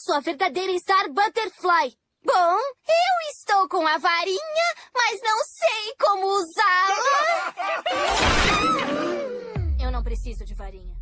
sou a verdadeira Star Butterfly. Bom, eu estou com a varinha, mas não sei como usá-la. Eu não preciso de varinha.